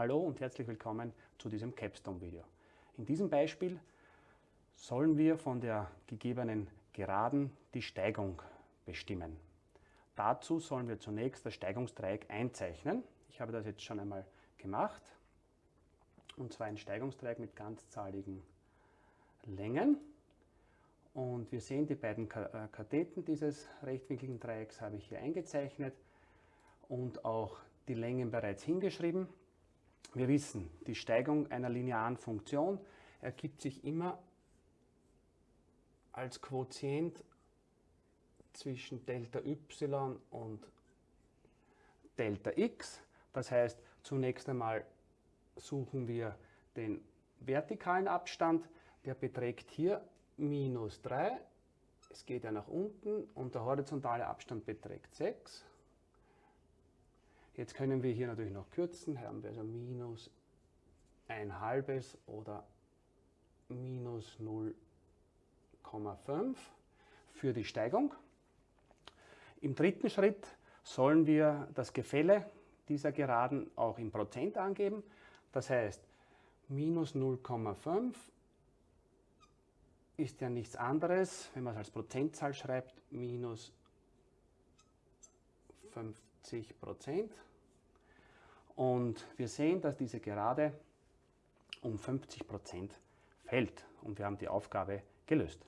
Hallo und herzlich willkommen zu diesem Capstone-Video. In diesem Beispiel sollen wir von der gegebenen Geraden die Steigung bestimmen. Dazu sollen wir zunächst das Steigungsdreieck einzeichnen. Ich habe das jetzt schon einmal gemacht. Und zwar ein Steigungsdreieck mit ganzzahligen Längen. Und wir sehen, die beiden äh, Katheten dieses rechtwinkligen Dreiecks habe ich hier eingezeichnet und auch die Längen bereits hingeschrieben. Wir wissen, die Steigung einer linearen Funktion ergibt sich immer als Quotient zwischen Delta y und Delta x. Das heißt, zunächst einmal suchen wir den vertikalen Abstand, der beträgt hier minus 3. Es geht ja nach unten und der horizontale Abstand beträgt 6. Jetzt können wir hier natürlich noch kürzen, haben wir also minus ein halbes oder minus 0,5 für die Steigung. Im dritten Schritt sollen wir das Gefälle dieser Geraden auch in Prozent angeben. Das heißt, minus 0,5 ist ja nichts anderes, wenn man es als Prozentzahl schreibt, minus 50 Prozent. Und wir sehen, dass diese Gerade um 50 Prozent fällt. Und wir haben die Aufgabe gelöst.